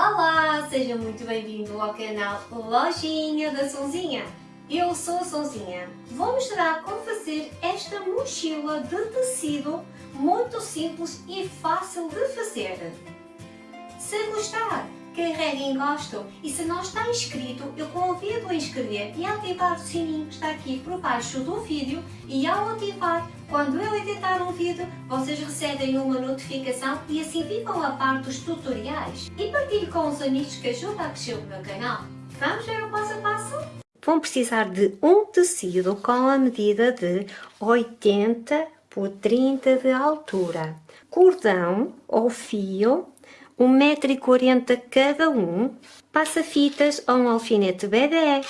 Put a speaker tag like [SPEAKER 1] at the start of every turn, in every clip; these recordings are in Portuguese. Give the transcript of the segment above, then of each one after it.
[SPEAKER 1] Olá, seja muito bem-vindo ao canal Lojinha da Sonzinha. Eu sou a Sonzinha. Vou mostrar como fazer esta mochila de tecido muito simples e fácil de fazer. Se gostar, carregue em gosto e se não está inscrito, eu convido a inscrever e ativar o sininho que está aqui por baixo do vídeo e ao ativar, quando eu editar um vídeo, vocês recebem uma notificação e assim ficam a par dos tutoriais. E partilhe com os amigos que ajudam a crescer o meu canal. Vamos ver o passo a passo? Vão precisar de um tecido com a medida de 80 por 30 de altura, cordão ou fio 1,40m cada um, passa-fitas ou um alfinete bebê,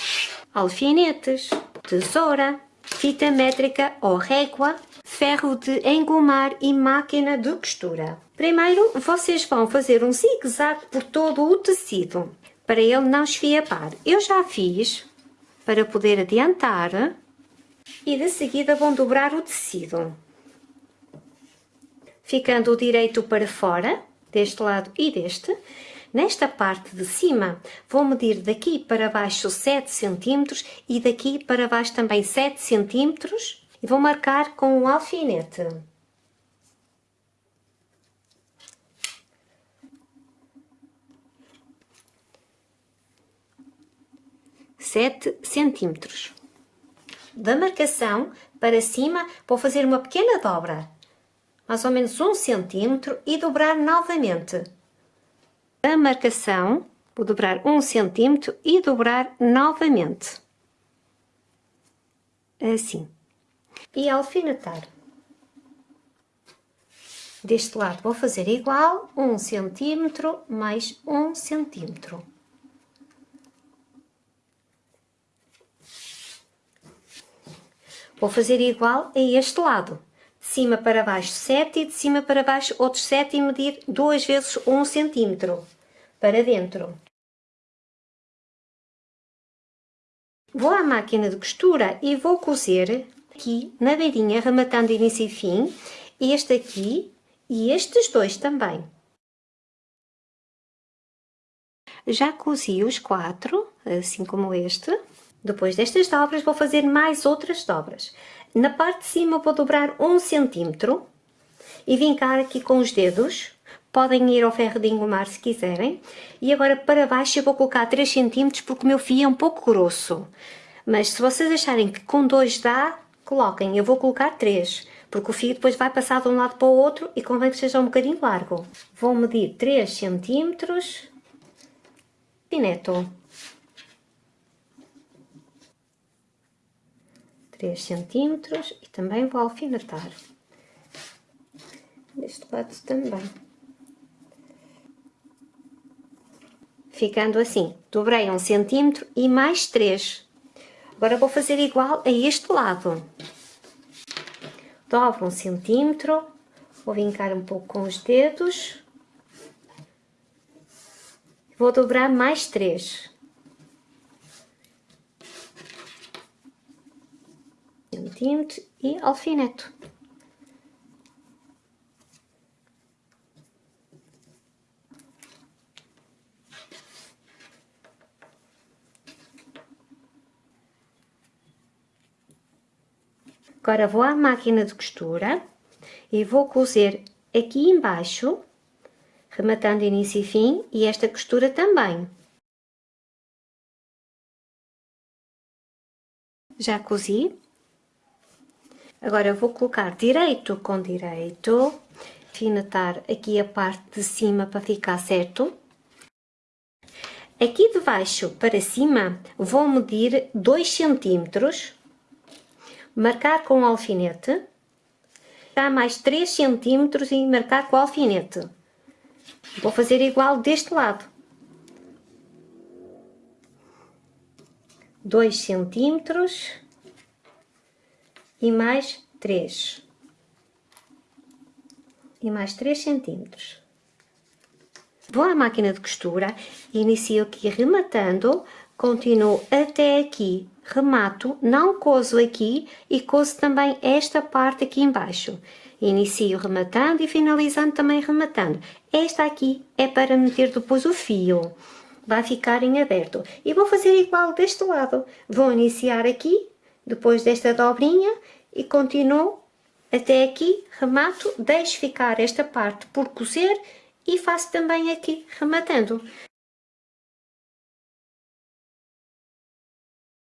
[SPEAKER 1] alfinetes, tesoura, fita métrica ou régua, ferro de engomar e máquina de costura. Primeiro, vocês vão fazer um zigue-zague por todo o tecido, para ele não esfiapar. Eu já fiz, para poder adiantar, e de seguida vão dobrar o tecido. Ficando o direito para fora, deste lado e deste. Nesta parte de cima, vou medir daqui para baixo 7 cm e daqui para baixo também 7 cm e vou marcar com um alfinete. Sete centímetros. Da marcação para cima, vou fazer uma pequena dobra mais ou menos um centímetro e dobrar novamente. A marcação, vou dobrar um centímetro e dobrar novamente. Assim. E alfinetar. Deste lado vou fazer igual, um centímetro mais um centímetro. Vou fazer igual a este lado cima para baixo 7 e de cima para baixo outros 7 e medir duas vezes 1 centímetro para dentro. Vou à máquina de costura e vou cozer aqui na beirinha, rematando início e fim, este aqui e estes dois também. Já cozi os quatro, assim como este. Depois destas dobras vou fazer mais outras dobras. Na parte de cima vou dobrar um centímetro e vincar aqui com os dedos. Podem ir ao ferro de engomar se quiserem. E agora para baixo eu vou colocar 3 centímetros porque o meu fio é um pouco grosso. Mas se vocês acharem que com 2 dá, coloquem. Eu vou colocar 3, porque o fio depois vai passar de um lado para o outro e convém que seja um bocadinho largo. Vou medir 3 centímetros. Fineto. 3 centímetros e também vou alfinetar. Deste lado também. Ficando assim, dobrei um centímetro e mais 3. Agora vou fazer igual a este lado. Dobro um centímetro, vou vincar um pouco com os dedos. Vou dobrar mais 3. Centímetros e alfineto. Agora vou à máquina de costura e vou cozer aqui embaixo, rematando início e fim, e esta costura também. Já cozi, Agora eu vou colocar direito com direito, finetar aqui a parte de cima para ficar certo. Aqui de baixo para cima vou medir 2 centímetros, marcar com o alfinete, dá mais 3 centímetros e marcar com o alfinete. Vou fazer igual deste lado. 2 centímetros e mais 3 e mais 3 centímetros. Vou à máquina de costura inicio aqui rematando, continuo até aqui, remato, não coso aqui e coso também esta parte aqui embaixo. Inicio rematando e finalizando também rematando. Esta aqui é para meter depois o fio. Vai ficar em aberto. E vou fazer igual deste lado. Vou iniciar aqui, depois desta dobrinha e continuo até aqui, remato, deixo ficar esta parte por cozer e faço também aqui rematando.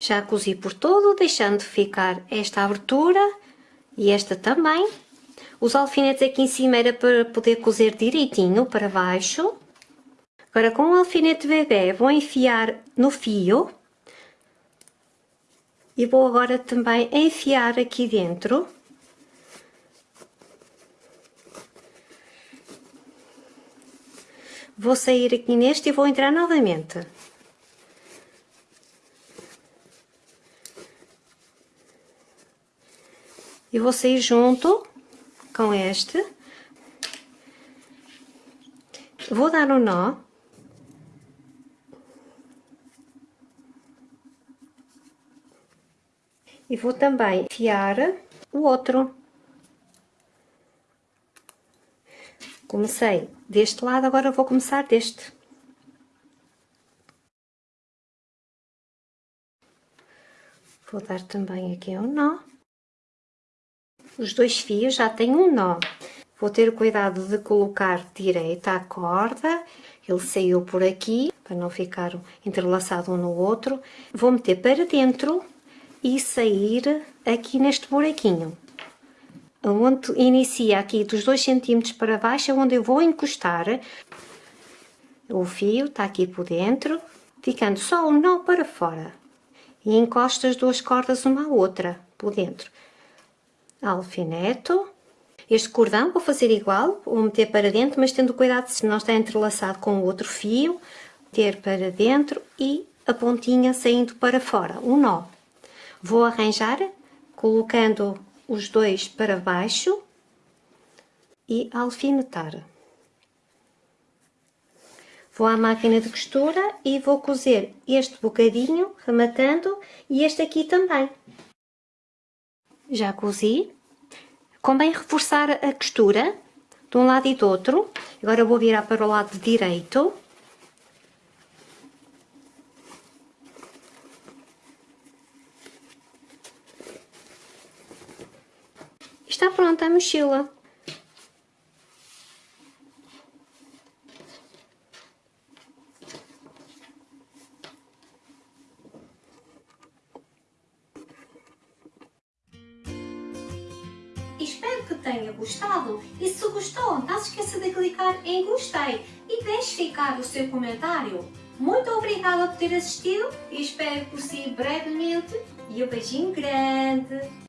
[SPEAKER 1] Já cozi por todo, deixando ficar esta abertura e esta também. Os alfinetes aqui em cima era para poder cozer direitinho para baixo. Agora com o alfinete bebê vou enfiar no fio. E vou agora também enfiar aqui dentro. Vou sair aqui neste e vou entrar novamente. E vou sair junto com este. Vou dar um nó. E vou também fiar o outro. Comecei deste lado, agora vou começar deste. Vou dar também aqui um nó os dois fios já têm um nó. Vou ter cuidado de colocar direita a corda, ele saiu por aqui, para não ficar entrelaçado um no outro. Vou meter para dentro e sair aqui neste buraquinho. Onde inicia aqui dos 2 cm para baixo, é onde eu vou encostar. O fio está aqui por dentro, ficando só um nó para fora. E encosto as duas cordas uma à outra, por dentro alfineto. Este cordão vou fazer igual, vou meter para dentro, mas tendo cuidado se não está entrelaçado com o outro fio, meter para dentro e a pontinha saindo para fora, um nó. Vou arranjar colocando os dois para baixo e alfinetar. Vou à máquina de costura e vou cozer este bocadinho, rematando, e este aqui também. Já cozi. Convém reforçar a costura de um lado e do outro. Agora vou virar para o lado direito. Está pronta a mochila. espero que tenha gostado e se gostou, não se esqueça de clicar em gostei e deixe ficar o seu comentário. Muito obrigada por ter assistido e espero por si brevemente e um beijinho grande!